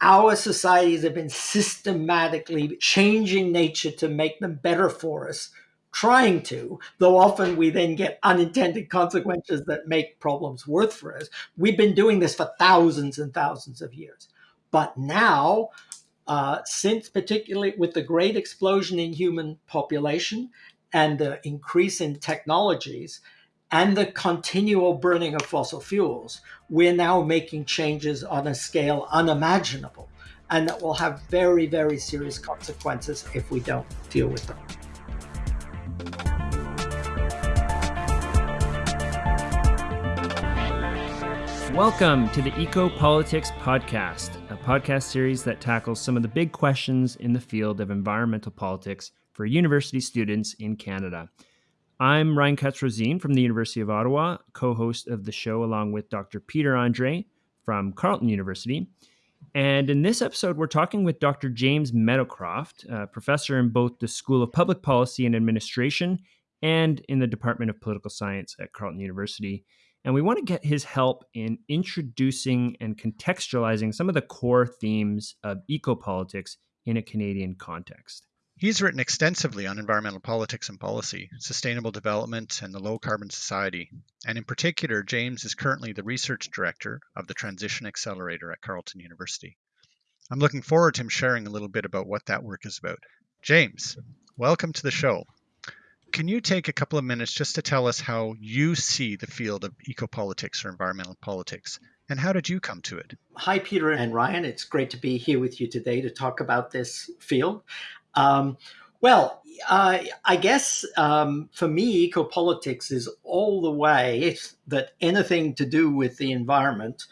our societies have been systematically changing nature to make them better for us, trying to, though often we then get unintended consequences that make problems worse for us. We've been doing this for thousands and thousands of years. But now, uh, since particularly with the great explosion in human population and the increase in technologies, and the continual burning of fossil fuels, we're now making changes on a scale unimaginable and that will have very, very serious consequences if we don't deal with them. Welcome to the Eco Politics Podcast, a podcast series that tackles some of the big questions in the field of environmental politics for university students in Canada. I'm Ryan Katz-Rosene from the University of Ottawa, co-host of the show along with Dr. Peter Andrée from Carleton University. And in this episode, we're talking with Dr. James Meadowcroft, a professor in both the School of Public Policy and Administration and in the Department of Political Science at Carleton University. And we want to get his help in introducing and contextualizing some of the core themes of ecopolitics in a Canadian context. He's written extensively on environmental politics and policy, sustainable development, and the low carbon society. And in particular, James is currently the research director of the Transition Accelerator at Carleton University. I'm looking forward to him sharing a little bit about what that work is about. James, welcome to the show. Can you take a couple of minutes just to tell us how you see the field of ecopolitics or environmental politics? And how did you come to it? Hi, Peter and Ryan. It's great to be here with you today to talk about this field. Um, well, uh, I guess um, for me, ecopolitics is all the way that anything to do with the environment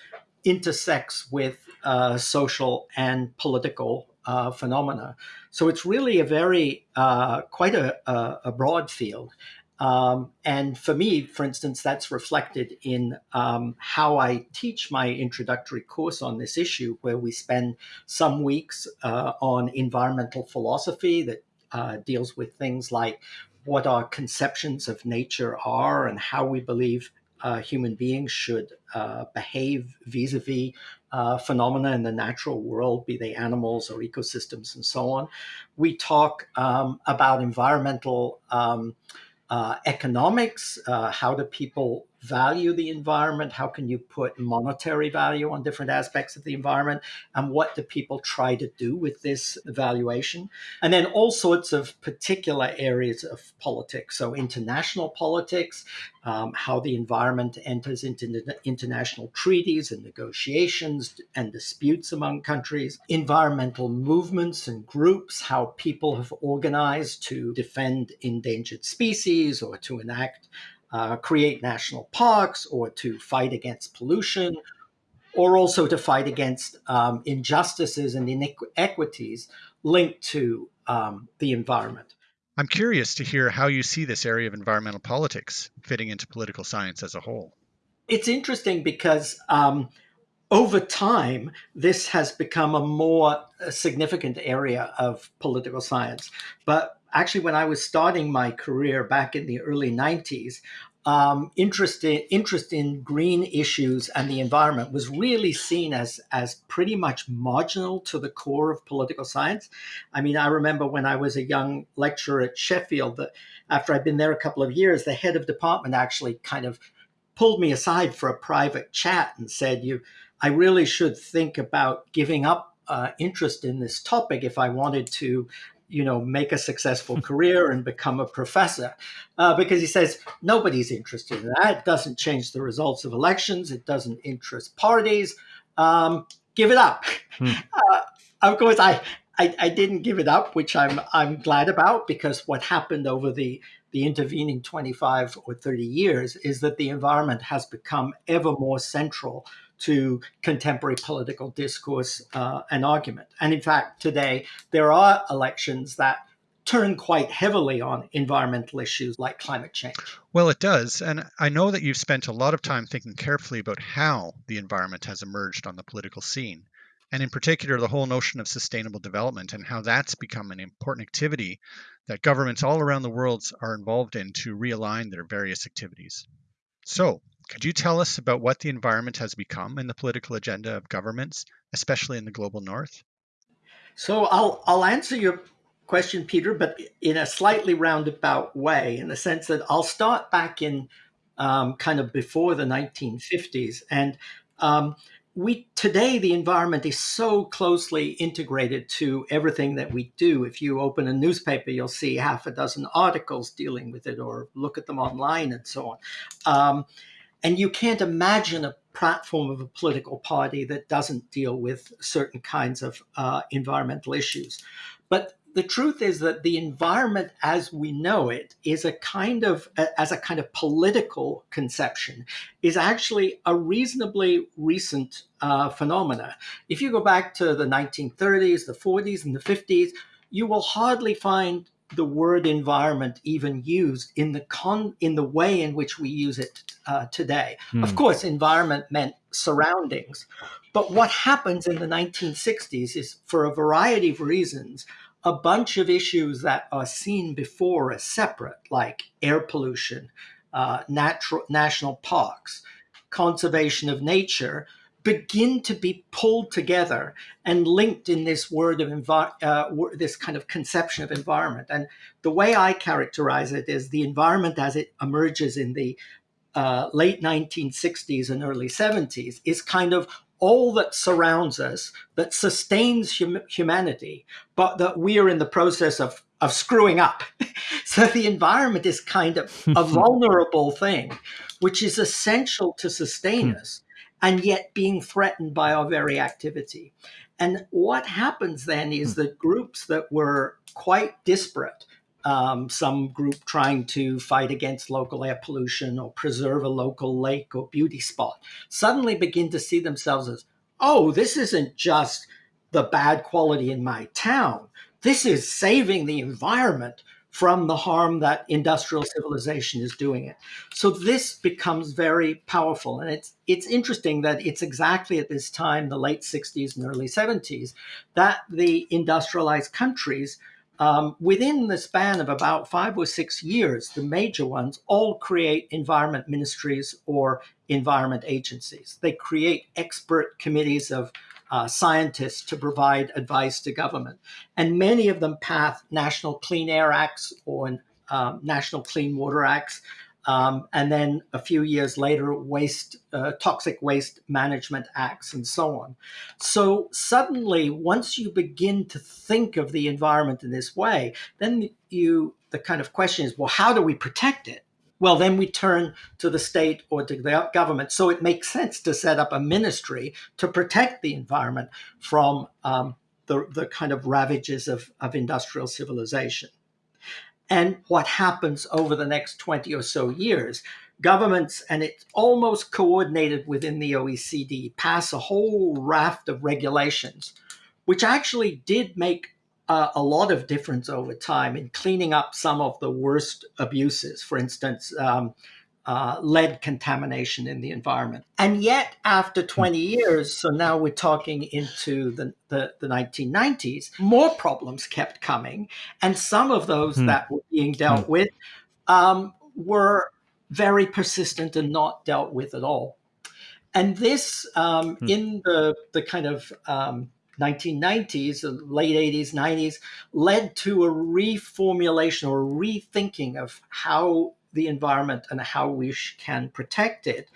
intersects with uh, social and political uh, phenomena. So it's really a very, uh, quite a, a, broad field. Um, and for me, for instance, that's reflected in um, how I teach my introductory course on this issue, where we spend some weeks uh, on environmental philosophy that uh, deals with things like what our conceptions of nature are and how we believe uh, human beings should uh, behave vis-a-vis uh, phenomena in the natural world, be they animals or ecosystems and so on. We talk um, about environmental um, economics, uh, how do people value the environment? How can you put monetary value on different aspects of the environment? And what do people try to do with this evaluation? And then all sorts of particular areas of politics. So international politics, um, how the environment enters into international treaties and negotiations and disputes among countries, environmental movements and groups, how people have organized to defend endangered species or to enact uh, create national parks or to fight against pollution or also to fight against um, injustices and inequities linked to um, the environment. I'm curious to hear how you see this area of environmental politics fitting into political science as a whole. It's interesting because um, over time, this has become a more uh, significant area of political science. But actually, when I was starting my career back in the early 90s, um, interest, in, interest in green issues and the environment was really seen as, as pretty much marginal to the core of political science. I mean, I remember when I was a young lecturer at Sheffield, that after I'd been there a couple of years, the head of department actually kind of pulled me aside for a private chat and said, "You, I really should think about giving up uh, interest in this topic if I wanted to you know, make a successful career and become a professor. Uh, because he says nobody's interested in that. It doesn't change the results of elections. It doesn't interest parties. Um, give it up. Hmm. Uh, of course, I, I, I didn't give it up, which I'm I'm glad about because what happened over the the intervening 25 or 30 years is that the environment has become ever more central to contemporary political discourse uh, and argument. And in fact, today there are elections that turn quite heavily on environmental issues like climate change. Well, it does. And I know that you've spent a lot of time thinking carefully about how the environment has emerged on the political scene. And in particular, the whole notion of sustainable development and how that's become an important activity that governments all around the world are involved in to realign their various activities. So, Could you tell us about what the environment has become in the political agenda of governments, especially in the global north? So I'll I'll answer your question, Peter, but in a slightly roundabout way, in the sense that I'll start back in um, kind of before the 1950s, and um, we today the environment is so closely integrated to everything that we do. If you open a newspaper, you'll see half a dozen articles dealing with it, or look at them online and so on. Um, and you can't imagine a platform of a political party that doesn't deal with certain kinds of uh, environmental issues. But the truth is that the environment as we know it is a kind of as a kind of political conception is actually a reasonably recent uh, phenomena if you go back to the 1930s the 40s and the 50s you will hardly find the word environment even used in the con in the way in which we use it uh, today hmm. of course environment meant surroundings but what happens in the 1960s is for a variety of reasons a bunch of issues that are seen before as separate, like air pollution, uh, natural national parks, conservation of nature, begin to be pulled together and linked in this word of uh, this kind of conception of environment. And the way I characterize it is the environment as it emerges in the uh, late 1960s and early 70s is kind of all that surrounds us, that sustains hum- humanity, but that we are in the process of, of screwing up. so the environment is kind of a vulnerable thing, which is essential to sustain hmm. us, and yet being threatened by our very activity. And what happens then is hmm. that groups that were quite disparate um, some group trying to fight against local air pollution or preserve a local lake or beauty spot suddenly begin to see themselves as, oh, this isn't just the bad quality in my town. This is saving the environment from the harm that industrial civilization is doing it. So this becomes very powerful. And it's it's interesting that it's exactly at this time, the late 60s and early 70s, that the industrialized countries um, within the span of about five or six years, the major ones all create environment ministries or environment agencies. They create expert committees of uh, scientists to provide advice to government. And many of them pass national clean air acts or um, national clean water acts um, and then a few years later, waste, uh, toxic waste management acts, and so on. So suddenly, once you begin to think of the environment in this way, then you the kind of question is, well, how do we protect it? Well, then we turn to the state or to the government. So it makes sense to set up a ministry to protect the environment from um, the, the kind of ravages of, of industrial civilization and what happens over the next 20 or so years. Governments, and it's almost coordinated within the OECD, pass a whole raft of regulations, which actually did make uh, a lot of difference over time in cleaning up some of the worst abuses. For instance, um, uh, lead contamination in the environment. And yet, after hmm. 20 years, so now we're talking into the, the, the 1990s, more problems kept coming. And some of those hmm. that were being dealt hmm. with um, were very persistent and not dealt with at all. And this, um, in the, the kind of um, 1990s, late 80s, 90s, led to a reformulation or rethinking of how the environment and how we can protect it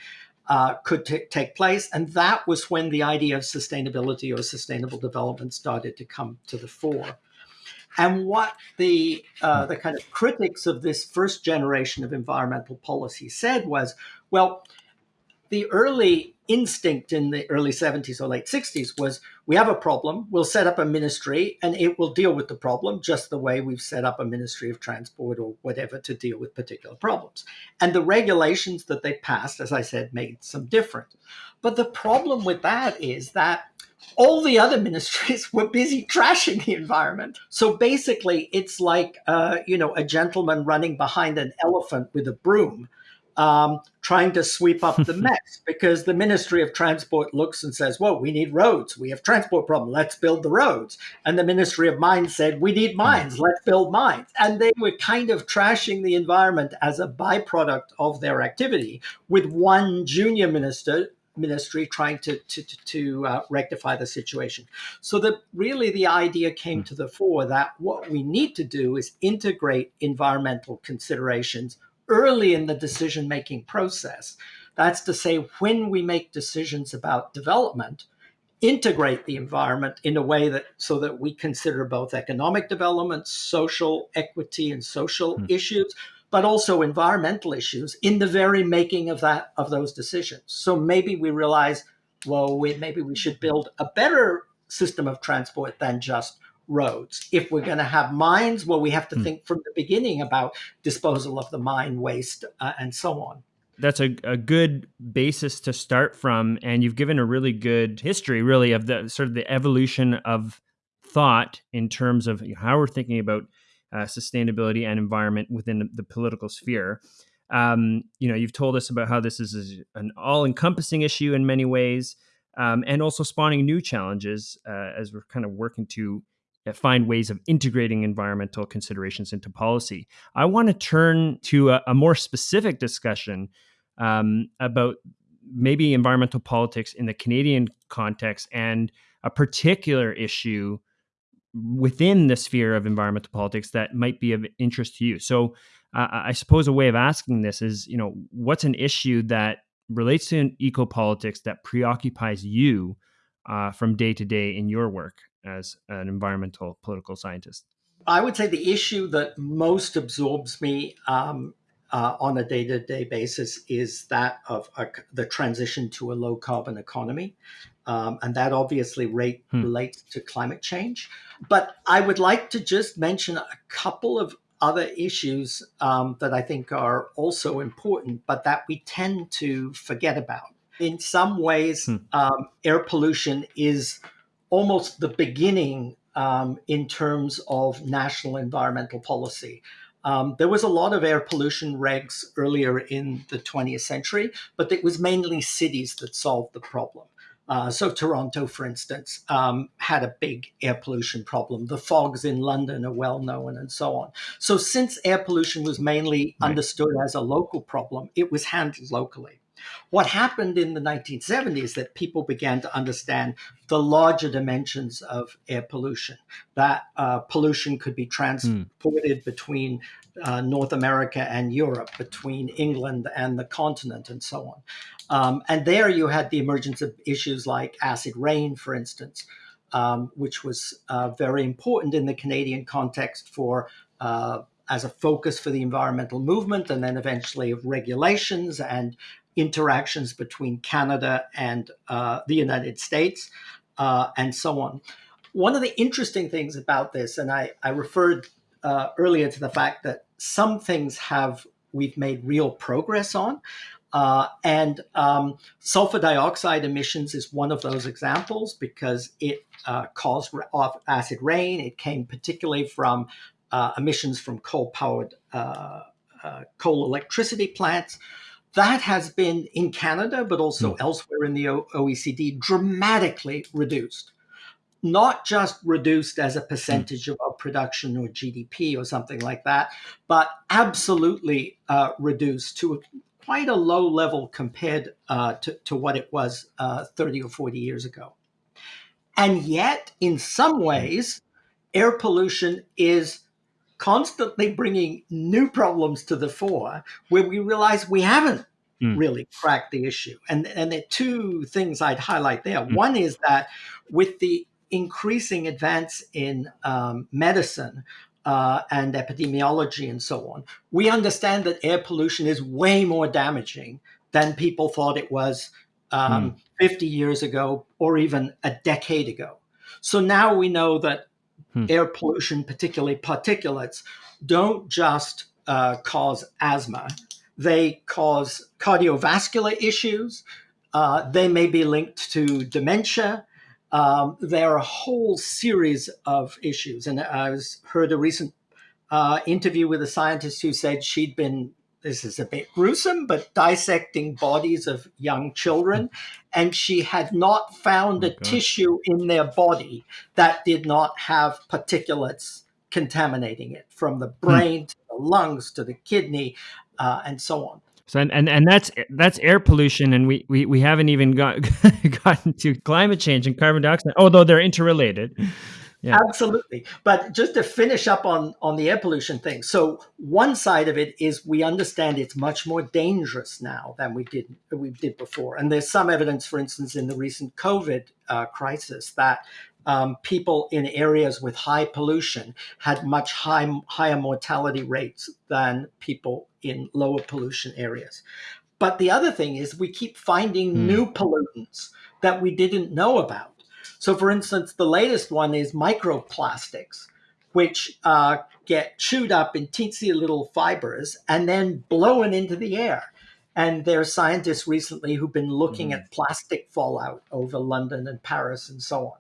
uh, could take place. And that was when the idea of sustainability or sustainable development started to come to the fore. And what the uh, the kind of critics of this first generation of environmental policy said was, well, the early instinct in the early 70s or late 60s was we have a problem, we'll set up a ministry and it will deal with the problem just the way we've set up a ministry of transport or whatever to deal with particular problems. And the regulations that they passed, as I said, made some difference. But the problem with that is that all the other ministries were busy trashing the environment. So basically, it's like, uh, you know, a gentleman running behind an elephant with a broom um, trying to sweep up the mess because the Ministry of Transport looks and says, well, we need roads. We have transport problem. Let's build the roads. And the Ministry of Mines said, we need mines. Let's build mines. And they were kind of trashing the environment as a byproduct of their activity with one junior minister ministry trying to to, to uh, rectify the situation. So that really the idea came to the fore that what we need to do is integrate environmental considerations early in the decision making process. That's to say, when we make decisions about development, integrate the environment in a way that so that we consider both economic development, social equity, and social mm. issues, but also environmental issues in the very making of that of those decisions. So maybe we realize, well, we, maybe we should build a better system of transport than just roads. If we're going to have mines, well, we have to hmm. think from the beginning about disposal of the mine waste uh, and so on. That's a, a good basis to start from. And you've given a really good history, really, of the sort of the evolution of thought in terms of how we're thinking about uh, sustainability and environment within the, the political sphere. Um, you know, you've told us about how this is an all-encompassing issue in many ways, um, and also spawning new challenges uh, as we're kind of working to find ways of integrating environmental considerations into policy. I want to turn to a, a more specific discussion um, about maybe environmental politics in the Canadian context and a particular issue within the sphere of environmental politics that might be of interest to you. So, uh, I suppose a way of asking this is, you know, what's an issue that relates to eco politics that preoccupies you uh, from day to day in your work? As an environmental political scientist? I would say the issue that most absorbs me um, uh, on a day to day basis is that of a, the transition to a low carbon economy. Um, and that obviously rate, hmm. relates to climate change. But I would like to just mention a couple of other issues um, that I think are also important, but that we tend to forget about. In some ways, hmm. um, air pollution is almost the beginning um, in terms of national environmental policy. Um, there was a lot of air pollution regs earlier in the 20th century, but it was mainly cities that solved the problem. Uh, so Toronto, for instance, um, had a big air pollution problem. The fogs in London are well known, and so on. So since air pollution was mainly right. understood as a local problem, it was handled locally. What happened in the 1970s that people began to understand the larger dimensions of air pollution, that uh, pollution could be transported mm. between uh, North America and Europe, between England and the continent, and so on. Um, and there you had the emergence of issues like acid rain, for instance, um, which was uh, very important in the Canadian context for uh, as a focus for the environmental movement and then eventually of regulations and interactions between Canada and uh, the United States, uh, and so on. One of the interesting things about this, and I, I referred uh, earlier to the fact that some things have we've made real progress on. Uh, and um, sulfur dioxide emissions is one of those examples because it uh, caused acid rain. It came particularly from uh, emissions from coal-powered coal electricity plants that has been in Canada, but also mm. elsewhere in the OECD, dramatically reduced. Not just reduced as a percentage mm. of our production or GDP or something like that, but absolutely uh, reduced to quite a low level compared uh, to, to, what it was uh, 30 or 40 years ago. And yet, in some hmm. ways, air pollution is constantly bringing new problems to the fore where we realize we haven't mm. really cracked the issue. And, and there are two things I'd highlight there. Mm. One is that with the increasing advance in um, medicine, uh, and epidemiology and so on, we understand that air pollution is way more damaging than people thought it was um, mm. 50 years ago or even a decade ago. So now we know that Hmm. Air pollution, particularly particulates, don't just uh, cause asthma, they cause cardiovascular issues. Uh, they may be linked to dementia. Um, there are a whole series of issues. And I was heard a recent uh, interview with a scientist who said she'd been this is a bit gruesome, but dissecting bodies of young children. And she had not found Oh, a gosh. tissue in their body that did not have particulates contaminating it from the brain to the lungs to the kidney uh, and so on. So and, and and that's that's air pollution, and we we, we haven't even got gotten to climate change and carbon dioxide, although they're interrelated. Yeah. Absolutely. But just to finish up on, on the air pollution thing. So one side of it is we understand it's much more dangerous now than we did we did before. And there's some evidence, for instance, in the recent COVID uh, crisis that um, people in areas with high pollution had much high, higher mortality rates than people in lower pollution areas. But the other thing is we keep finding Hmm. new pollutants that we didn't know about. So, for instance, the latest one is microplastics, which uh, get chewed up in teensy little fibers and then blown into the air. And there are scientists recently who've been looking Mhm. at plastic fallout over London and Paris and so on.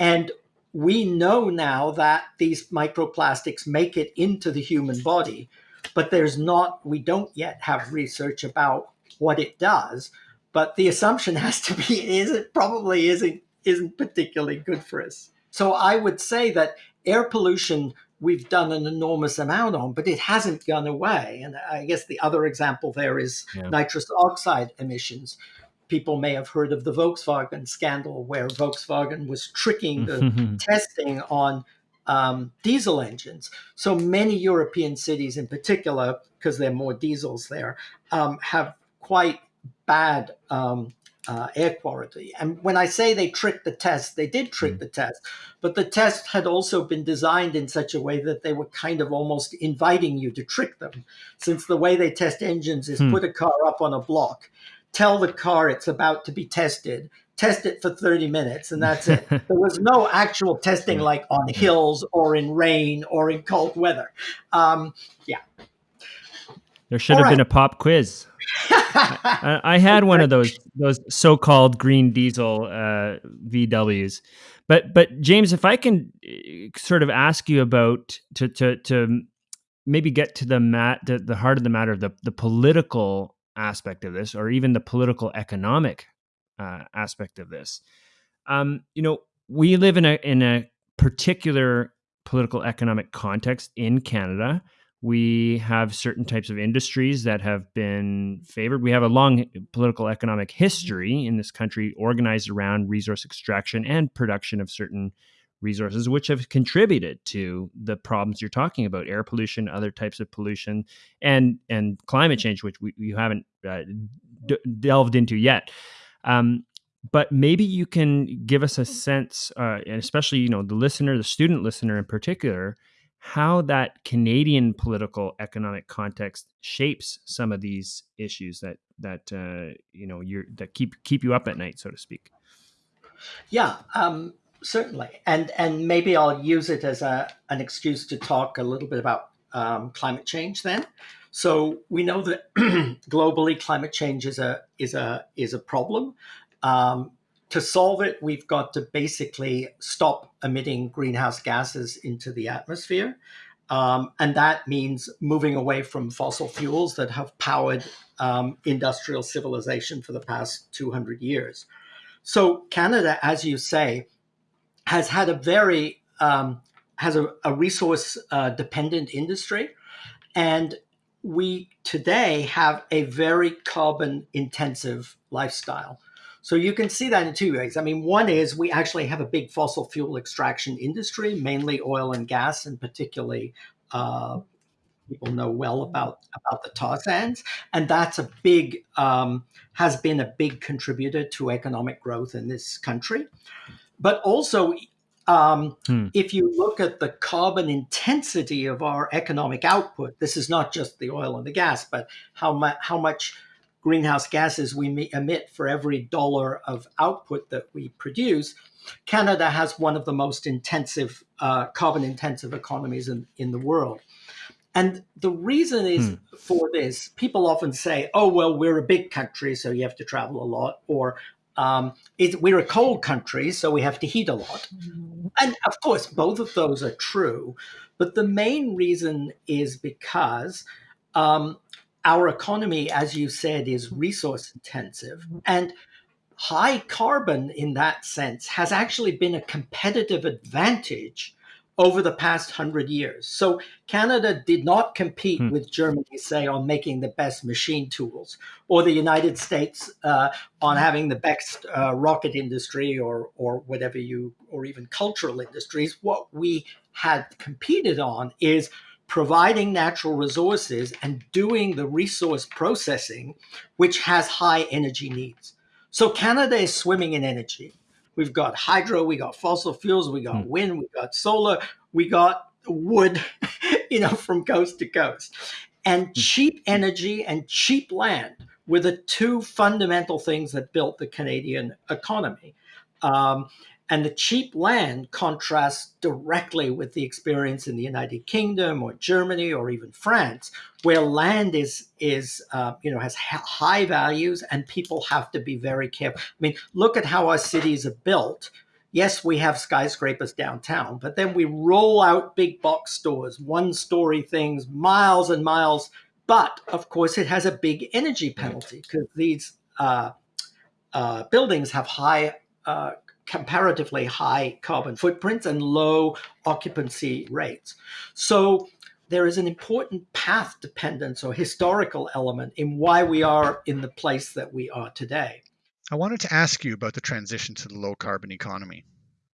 And we know now that these microplastics make it into the human body, but there's not, we don't yet have research about what it does. But the assumption has to be is it probably isn't isn't particularly good for us. So I would say that air pollution we've done an enormous amount on, but it hasn't gone away. And I guess the other example there is Yeah. nitrous oxide emissions. People may have heard of the Volkswagen scandal, where Volkswagen was tricking the testing on um, diesel engines. So many European cities, in particular, because there are more diesels there, um, have quite bad um, uh, air quality. And when I say they tricked the test, they did trick Mm. the test, but the test had also been designed in such a way that they were kind of almost inviting you to trick them. Since the way they test engines is Hmm. put a car up on a block, tell the car it's about to be tested, test it for 30 minutes, and that's it. there was no actual testing like on hills or in rain or in cold weather. Um, There should All have been a pop quiz. I, had one of those those so-called green diesel uh, VWs, but but James, if I can uh, sort of ask you about to to to maybe get to the mat the, the heart of the matter, the the political aspect of this, or even the political economic uh, aspect of this. Um, you know, we live in a in a particular political economic context in Canada we have certain types of industries that have been favored. We have a long political economic history in this country organized around resource extraction and production of certain resources, which have contributed to the problems you're talking about air pollution, other types of pollution, and, and climate change, which we, we haven't uh, delved into yet. Um, but maybe you can give us a sense, uh, and especially you know the listener, the student listener in particular, how that Canadian political economic context shapes some of these issues that that uh, you know you're that keep keep you up at night, so to speak. Yeah, um, certainly, and and maybe I'll use it as a an excuse to talk a little bit about um, climate change. Then, so we know that globally climate change is a is a is a problem. Um, to solve it, we've got to basically stop emitting greenhouse gases into the atmosphere. Um, and that means moving away from fossil fuels that have powered um, industrial civilization for the past 200 years. So Canada, as you say, has had a very um, has a, a resource uh, dependent industry, and we today have a very carbon intensive lifestyle. So you can see that in two ways. I mean, one is we actually have a big fossil fuel extraction industry, mainly oil and gas, and particularly uh, people know well about about the tar sands, and that's a big um, has been a big contributor to economic growth in this country. But also, um, Hmm. if you look at the carbon intensity of our economic output, this is not just the oil and the gas, but how much how much greenhouse gases we emit for every dollar of output that we produce. Canada has one of the most intensive uh, carbon intensive economies in, in the world. And the reason is for this, people often say, oh, well, we're a big country, so you have to travel a lot, or um, it, we're a cold country, so we have to heat a lot. And of course, both of those are true. But the main reason is because um, our economy, as you said, is resource intensive. And high carbon, in that sense, has actually been a competitive advantage over the past hundred years. So Canada did not compete hmm. with Germany, say, on making the best machine tools, or the United States uh, on having the best uh, rocket industry, or or whatever you, or even cultural industries. What we had competed on is providing natural resources and doing the resource processing, which has high energy needs. So Canada is swimming in energy. We've got hydro, we got fossil fuels, we got hmm. wind, we got solar, we got wood, you know, from coast to coast. And hmm. cheap energy and cheap land were the two fundamental things that built the Canadian economy. Um, and the cheap land contrasts directly with the experience in the United Kingdom or Germany or even France, where land is is uh, you know has high values and people have to be very careful. I mean, look at how our cities are built. Yes, we have skyscrapers downtown, but then we roll out big box stores, one story things, miles and miles. But of course, it has a big energy penalty because these uh, uh, buildings have high uh, comparatively high carbon footprints and low occupancy rates. So there is an important path dependence or historical element in why we are in the place that we are today. I wanted to ask you about the transition to the low carbon economy.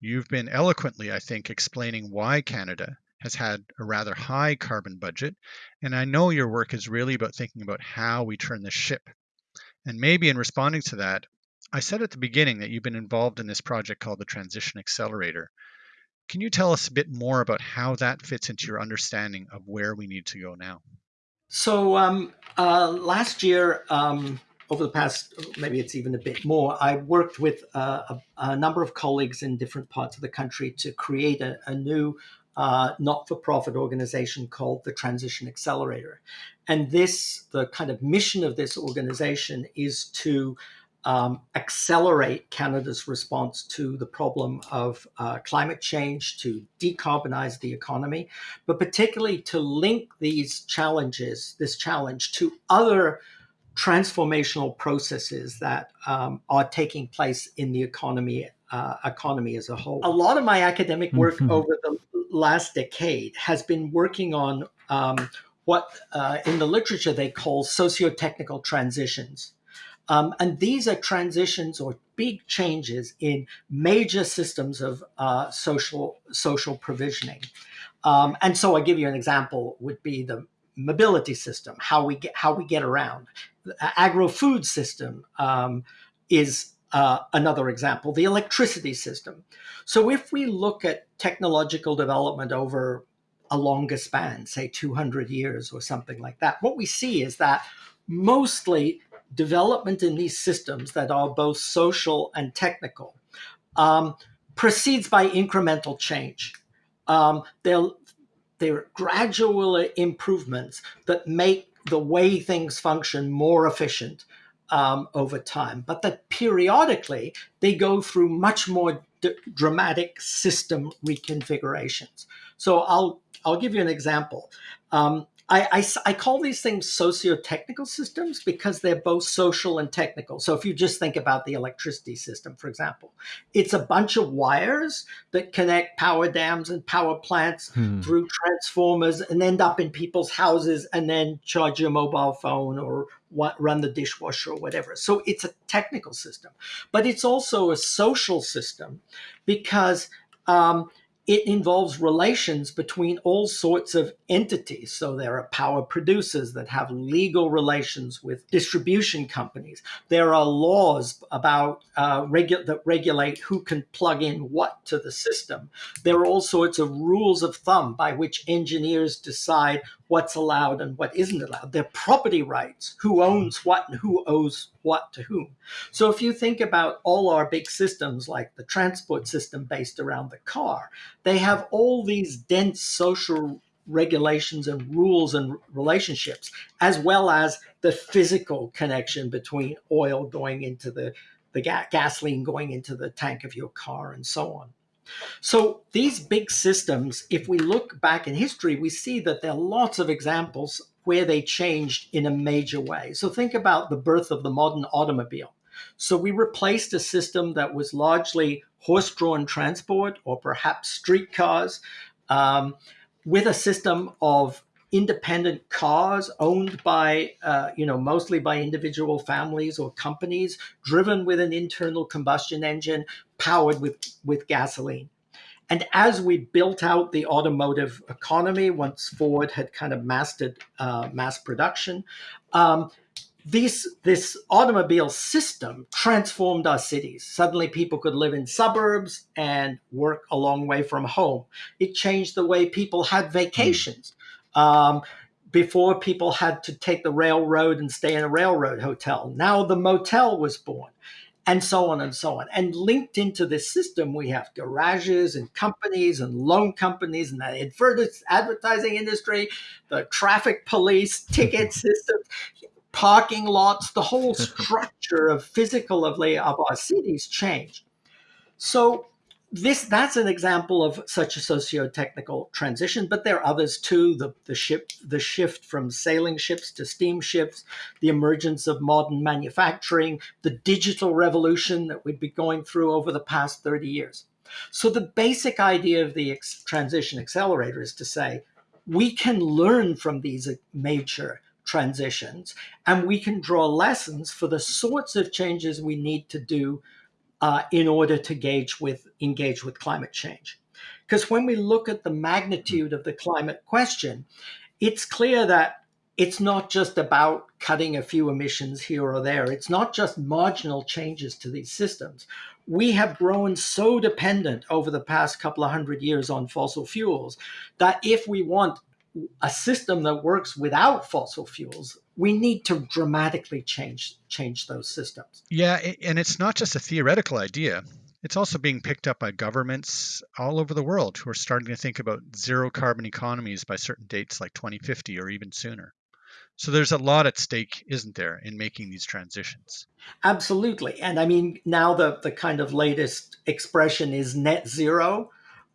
You've been eloquently, I think, explaining why Canada has had a rather high carbon budget, and I know your work is really about thinking about how we turn the ship. And maybe in responding to that, I said at the beginning that you've been involved in this project called the Transition Accelerator. Can you tell us a bit more about how that fits into your understanding of where we need to go now? So um, uh, last year, um, over the past, maybe it's even a bit more, I worked with uh, a, a, number of colleagues in different parts of the country to create a, a new uh, not-for-profit organization called the Transition Accelerator. And this, the kind of mission of this organization is to um, accelerate Canada's response to the problem of uh, climate change, to decarbonize the economy, but particularly to link these challenges, this challenge, to other transformational processes that um, are taking place in the economy uh, economy as a whole. A lot of my academic work mm -hmm. over the last decade has been working on um, what uh, in the literature they call socio-technical transitions. Um, and these are transitions or big changes in major systems of uh, social social provisioning. Um, and so I give you an example would be the mobility system, how we get how we get around. The agro-food system um, is uh, another example, the electricity system. So if we look at technological development over a longer span, say 200 years or something like that, what we see is that mostly development in these systems that are both social and technical um, proceeds by incremental change. Um, they're, they're gradual improvements that make the way things function more efficient um, over time, but that periodically they go through much more dramatic system reconfigurations. So I'll I'll give you an example. Um, I, I, I, call these things socio-technical systems because they're both social and technical. So if you just think about the electricity system, for example, it's a bunch of wires that connect power dams and power plants hmm. through transformers and end up in people's houses and then charge your mobile phone or what, run the dishwasher or whatever. So it's a technical system, but it's also a social system because um, it involves relations between all sorts of entities. So there are power producers that have legal relations with distribution companies. There are laws about uh, regu that regulate who can plug in what to the system. There are all sorts of rules of thumb by which engineers decide what's allowed and what isn't allowed. There are property rights, who owns what and who owes what to whom. So if you think about all our big systems like the transport system based around the car, they have all these dense social regulations and rules and relationships, as well as the physical connection between oil going into the, the ga gasoline going into the tank of your car and so on. So these big systems, if we look back in history, we see that there are lots of examples where they changed in a major way. So think about the birth of the modern automobile. So we replaced a system that was largely horse-drawn transport or perhaps streetcars um, with a system of independent cars owned by, uh, you know, mostly by individual families or companies, driven with an internal combustion engine powered with, with gasoline. And as we built out the automotive economy, once Ford had kind of mastered uh, mass production, um, these, this automobile system transformed our cities. Suddenly, people could live in suburbs and work a long way from home. It changed the way people had vacations. Um, before, people had to take the railroad and stay in a railroad hotel. Now, the motel was born and so on and so on. And linked into this system, we have garages and companies and loan companies and the advertising industry, the traffic police, ticket systems, parking lots, the whole structure of physical of, of our cities change. So this that's an example of such a socio-technical transition, but there are others too. The, the ship, the shift from sailing ships to steamships, the emergence of modern manufacturing, the digital revolution that we've been going through over the past 30 years. So the basic idea of the transition accelerator is to say, we can learn from these major transitions and we can draw lessons for the sorts of changes we need to do uh, in order to gauge with, engage with climate change. Because when we look at the magnitude of the climate question, it's clear that it's not just about cutting a few emissions here or there. It's not just marginal changes to these systems. We have grown so dependent over the past couple of hundred years on fossil fuels that if we want a system that works without fossil fuels, we need to dramatically change change those systems. Yeah, and it's not just a theoretical idea. It's also being picked up by governments all over the world who are starting to think about zero carbon economies by certain dates like 2050 or even sooner. So there's a lot at stake, isn't there, in making these transitions? Absolutely. And I mean, now the, the kind of latest expression is net zero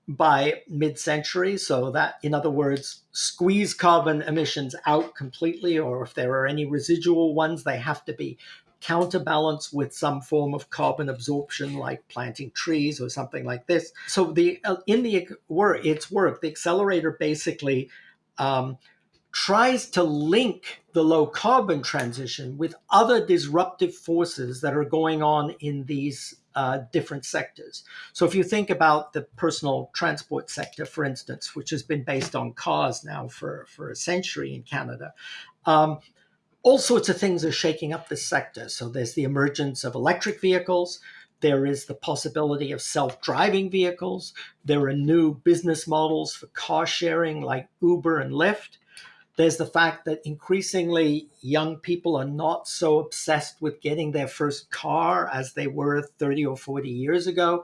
by mid-century. So that, in other words, squeeze carbon emissions out completely, or if there are any residual ones, they have to be counterbalanced with some form of carbon absorption, like planting trees or something like this. So the uh, in the work, its work, the accelerator basically um, tries to link the low carbon transition with other disruptive forces that are going on in these uh, different sectors. So if you think about the personal transport sector, for instance, which has been based on cars now for, for a century in Canada, um, all sorts of things are shaking up this sector. So there's the emergence of electric vehicles. There is the possibility of self-driving vehicles. There are new business models for car sharing like Uber and Lyft. There's the fact that increasingly young people are not so obsessed with getting their first car as they were 30 or 40 years ago.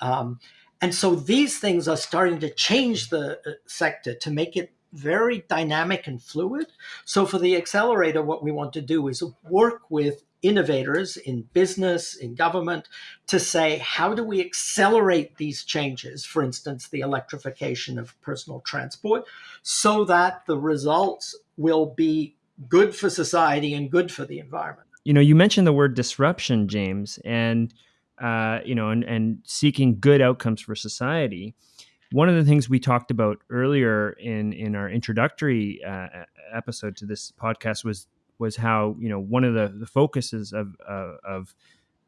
Um, and so these things are starting to change the uh, sector to make it very dynamic and fluid. So for the accelerator, what we want to do is work with innovators in business, in government, to say, how do we accelerate these changes, for instance, the electrification of personal transport, so that the results will be good for society and good for the environment. You know, you mentioned the word disruption, James, and uh, you know, and, and seeking good outcomes for society. One of the things we talked about earlier in in our introductory uh, episode to this podcast was was how you know one of the, the focuses of uh, of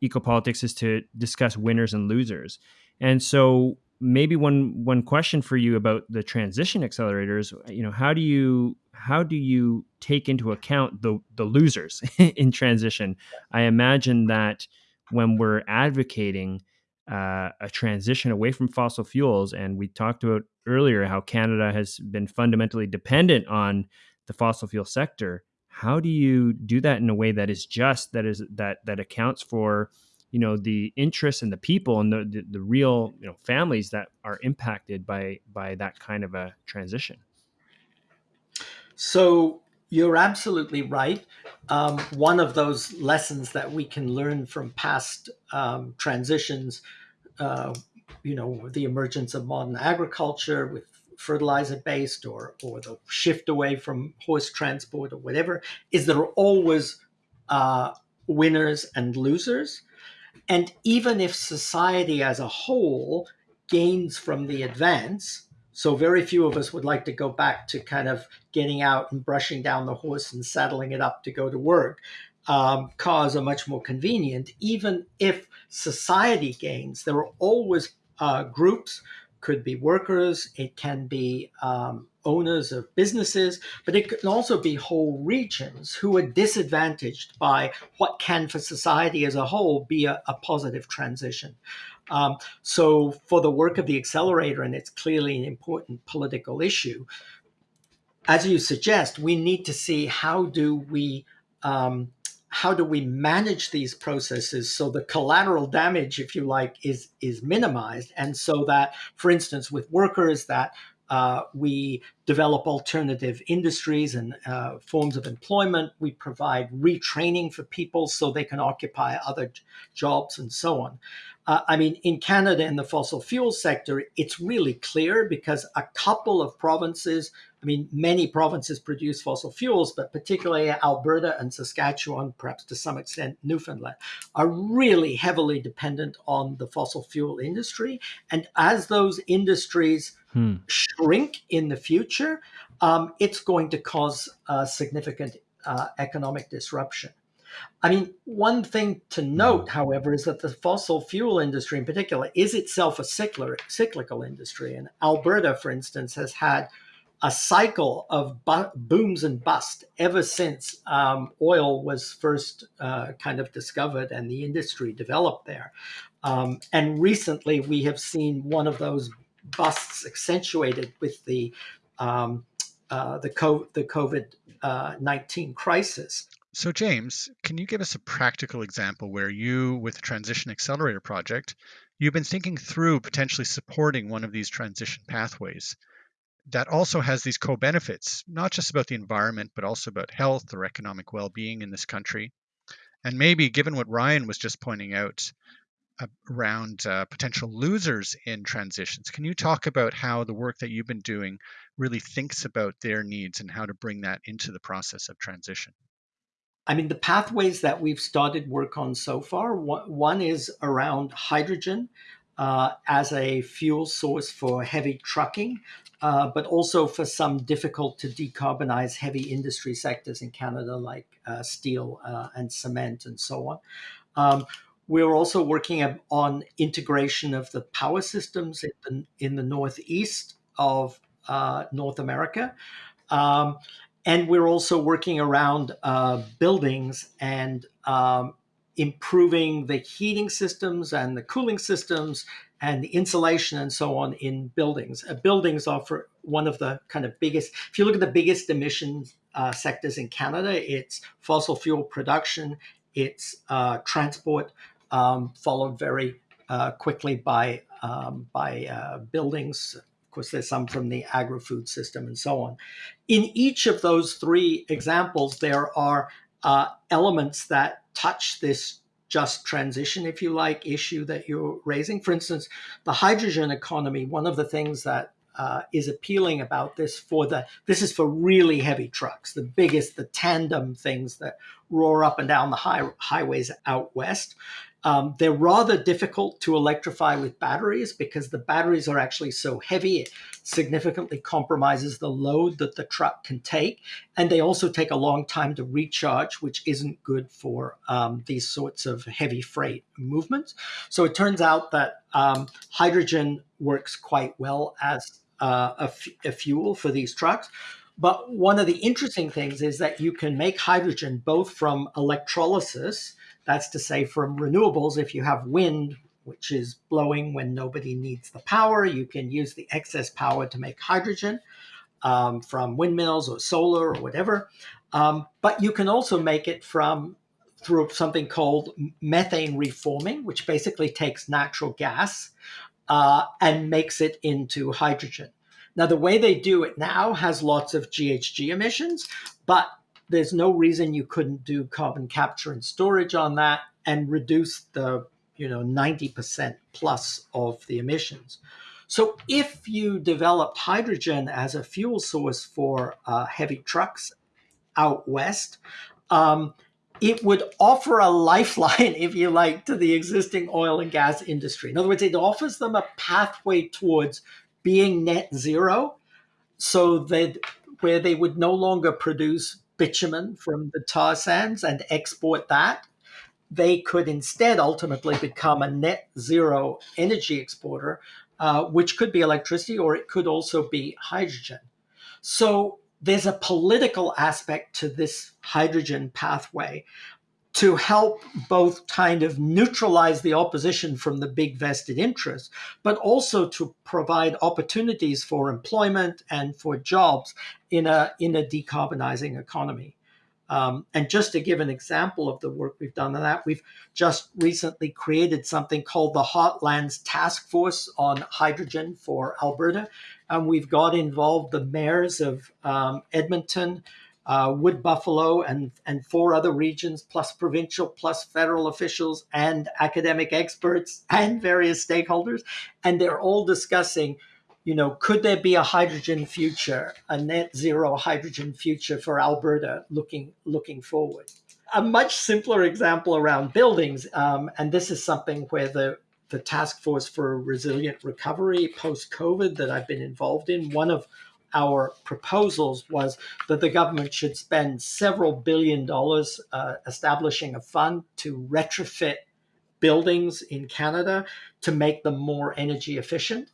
ecopolitics is to discuss winners and losers, and so maybe one one question for you about the transition accelerators you know how do you how do you take into account the the losers in transition? I imagine that when we're advocating uh, a transition away from fossil fuels and we talked about earlier how canada has been fundamentally dependent on the fossil fuel sector how do you do that in a way that is just that is that that accounts for you know the interests and the people and the, the, the real you know families that are impacted by by that kind of a transition so you're absolutely right. Um, one of those lessons that we can learn from past um, transitions, uh, you know, the emergence of modern agriculture with fertilizer based or or the shift away from horse transport or whatever is there are always uh, winners and losers. And even if society as a whole gains from the advance so very few of us would like to go back to kind of getting out and brushing down the horse and saddling it up to go to work um, cars are much more convenient. Even if society gains there are always uh, groups could be workers, it can be um, owners of businesses, but it can also be whole regions who are disadvantaged by what can, for society as a whole, be a, a positive transition. Um, so, for the work of the accelerator, and it's clearly an important political issue, as you suggest, we need to see how do we um, how do we manage these processes so the collateral damage, if you like, is is minimized, and so that, for instance, with workers, that uh, we develop alternative industries and uh, forms of employment. We provide retraining for people so they can occupy other jobs and so on. Uh, I mean, in Canada, in the fossil fuel sector, it's really clear because a couple of provinces I mean, many provinces produce fossil fuels, but particularly Alberta and Saskatchewan, perhaps to some extent Newfoundland, are really heavily dependent on the fossil fuel industry. And as those industries hmm. shrink in the future, um, it's going to cause significant uh, economic disruption. I mean, one thing to note, however, is that the fossil fuel industry in particular is itself a cyclical industry. And Alberta, for instance, has had a cycle of booms and bust ever since um, oil was first uh, kind of discovered and the industry developed there. Um, and recently, we have seen one of those busts accentuated with the um, uh, the, co- the COVID uh, nineteen crisis. So, James, can you give us a practical example where you, with the Transition Accelerator project, you've been thinking through potentially supporting one of these transition pathways? that also has these co-benefits, not just about the environment, but also about health or economic well-being in this country. And maybe given what Ryan was just pointing out uh, around uh, potential losers in transitions, can you talk about how the work that you've been doing really thinks about their needs and how to bring that into the process of transition? I mean, the pathways that we've started work on so far, one is around hydrogen uh, as a fuel source for heavy trucking, uh, but also for some difficult to decarbonize heavy industry sectors in Canada, like uh, steel uh, and cement and so on. Um, we're also working on integration of the power systems in the, in the northeast of uh, North America. Um, and we're also working around uh, buildings and um, improving the heating systems and the cooling systems and the insulation and so on in buildings. Uh, buildings are for one of the kind of biggest, if you look at the biggest emissions uh, sectors in Canada, it's fossil fuel production, it's uh, transport, um, followed very uh, quickly by, um, by uh, buildings. Course, there's some from the agri food system and so on. In each of those three examples, there are uh, elements that touch this just transition, if you like, issue that you're raising. For instance, the hydrogen economy, one of the things that uh, is appealing about this for the this is for really heavy trucks, the biggest, the tandem things that roar up and down the high, highways out west. Um, they're rather difficult to electrify with batteries because the batteries are actually so heavy, it significantly compromises the load that the truck can take. And they also take a long time to recharge, which isn't good for um, these sorts of heavy freight movements. So it turns out that um, hydrogen works quite well as uh, a, fuel for these trucks. But one of the interesting things is that you can make hydrogen both from electrolysis that's to say, from renewables, if you have wind, which is blowing when nobody needs the power, you can use the excess power to make hydrogen um, from windmills or solar or whatever. Um, but you can also make it from through something called methane reforming, which basically takes natural gas uh, and makes it into hydrogen. Now, the way they do it now has lots of GHG emissions, but there's no reason you couldn't do carbon capture and storage on that and reduce the you know 90% plus of the emissions So if you developed hydrogen as a fuel source for uh, heavy trucks out west, um, it would offer a lifeline, if you like, to the existing oil and gas industry. In other words, it offers them a pathway towards being net zero so that where they would no longer produce bitumen from the tar sands and export that they could instead ultimately become a net zero energy exporter, uh, which could be electricity or it could also be hydrogen. So there's a political aspect to this hydrogen pathway to help both kind of neutralize the opposition from the big vested interests, but also to provide opportunities for employment and for jobs in a, in a decarbonizing economy. Um, and just to give an example of the work we've done on that, we've just recently created something called the Heartlands Task Force on Hydrogen for Alberta. And we've got involved the mayors of um, Edmonton, uh, Wood Buffalo, and, and four other regions, plus provincial, plus federal officials, and academic experts, and various stakeholders. And they're all discussing you know, could there be a hydrogen future, a net zero hydrogen future for Alberta looking looking forward? A much simpler example around buildings, um, and this is something where the the task force for resilient recovery post COVID that I've been involved in, one of our proposals was that the government should spend several billion dollars uh, establishing a fund to retrofit buildings in Canada to make them more energy efficient.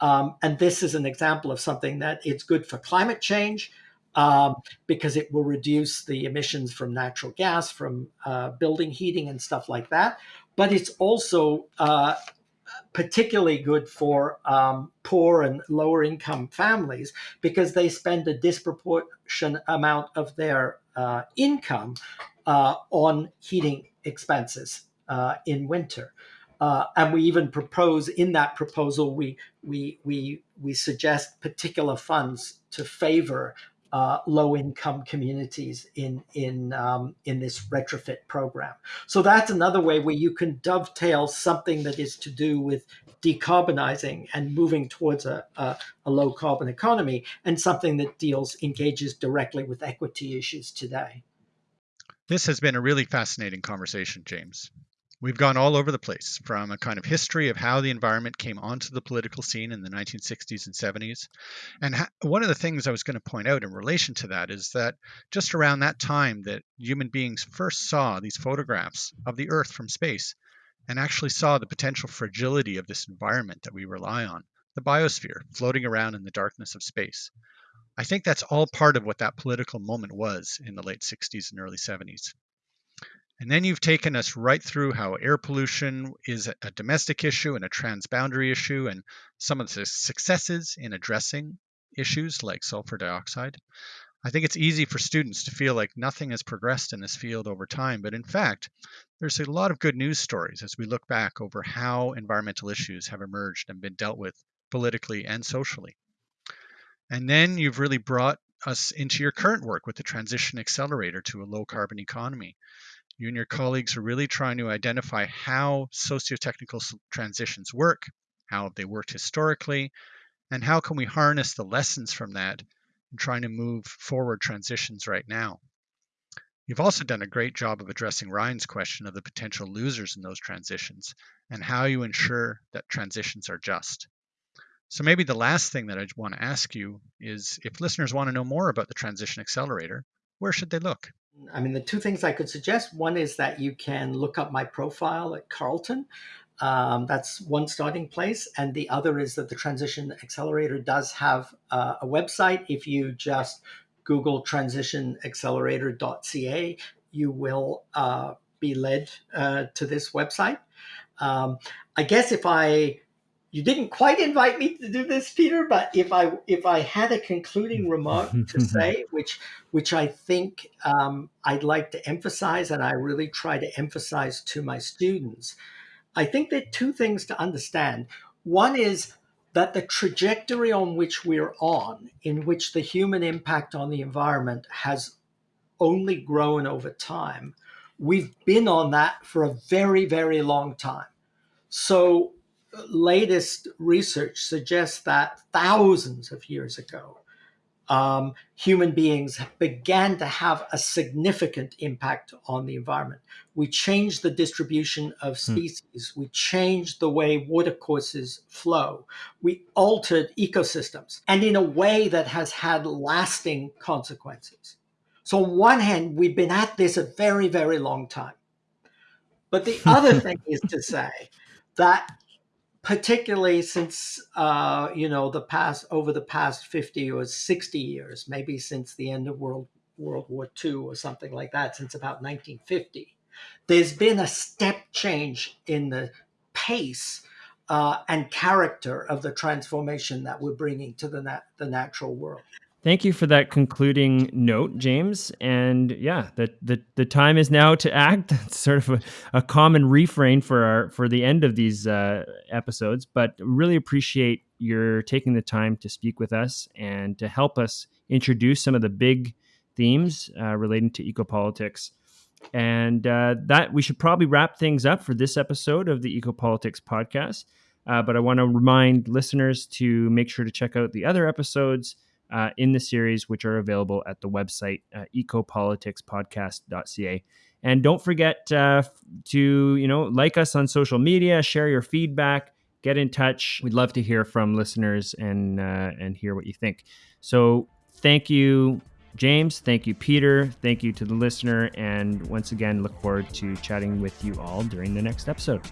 Um, and this is an example of something that it's good for climate change um, because it will reduce the emissions from natural gas, from uh, building heating and stuff like that. But it's also uh, particularly good for um, poor and lower income families because they spend a disproportionate amount of their uh, income uh, on heating expenses uh, in winter. Uh, and we even propose in that proposal, we, we, we, we suggest particular funds to favor uh, low income communities in, in, um, in this retrofit program. So that's another way where you can dovetail something that is to do with decarbonizing and moving towards a, a, a low carbon economy and something that deals, engages directly with equity issues today. This has been a really fascinating conversation, James. We've gone all over the place from a kind of history of how the environment came onto the political scene in the 1960s and 70s. And one of the things I was going to point out in relation to that is that just around that time that human beings first saw these photographs of the Earth from space and actually saw the potential fragility of this environment that we rely on, the biosphere floating around in the darkness of space. I think that's all part of what that political moment was in the late 60s and early 70s. And then you've taken us right through how air pollution is a domestic issue and a transboundary issue, and some of the successes in addressing issues like sulfur dioxide. I think it's easy for students to feel like nothing has progressed in this field over time, but in fact, there's a lot of good news stories as we look back over how environmental issues have emerged and been dealt with politically and socially. And then you've really brought us into your current work with the Transition Accelerator to a low carbon economy. You and your colleagues are really trying to identify how socio-technical transitions work, how they worked historically, and how can we harness the lessons from that in trying to move forward transitions right now. You've also done a great job of addressing Ryan's question of the potential losers in those transitions and how you ensure that transitions are just. So maybe the last thing that I want to ask you is if listeners want to know more about the Transition Accelerator, where should they look? I mean, the two things I could suggest one is that you can look up my profile at Carleton. Um, that's one starting place. And the other is that the Transition Accelerator does have uh, a website. If you just Google transitionaccelerator.ca, you will uh, be led uh, to this website. Um, I guess if I you didn't quite invite me to do this, Peter, but if I if I had a concluding remark to say, which which I think um, I'd like to emphasize, and I really try to emphasize to my students, I think there are two things to understand. One is that the trajectory on which we're on, in which the human impact on the environment has only grown over time, we've been on that for a very, very long time. So latest research suggests that thousands of years ago, um, human beings began to have a significant impact on the environment. We changed the distribution of hmm. species. Hmm. We changed the way watercourses flow. We altered ecosystems and in a way that has had lasting consequences. So, on one hand, we've been at this a very, very long time. But the other thing is to say that particularly since uh, you know the past over the past 50 or 60 years maybe since the end of world world war ii or something like that since about 1950 there's been a step change in the pace uh, and character of the transformation that we're bringing to the, nat- the natural world Thank you for that concluding note, James. And yeah, the the, the time is now to act. It's sort of a, a common refrain for our for the end of these uh, episodes. But really appreciate your taking the time to speak with us and to help us introduce some of the big themes uh, relating to ecopolitics. And uh, that we should probably wrap things up for this episode of the Ecopolitics podcast. Uh, but I want to remind listeners to make sure to check out the other episodes uh, in the series, which are available at the website uh, ecopoliticspodcast.ca. And don't forget uh, to you know like us on social media, share your feedback, get in touch. We'd love to hear from listeners and uh, and hear what you think. So thank you, James. Thank you, Peter. Thank you to the listener. And once again, look forward to chatting with you all during the next episode.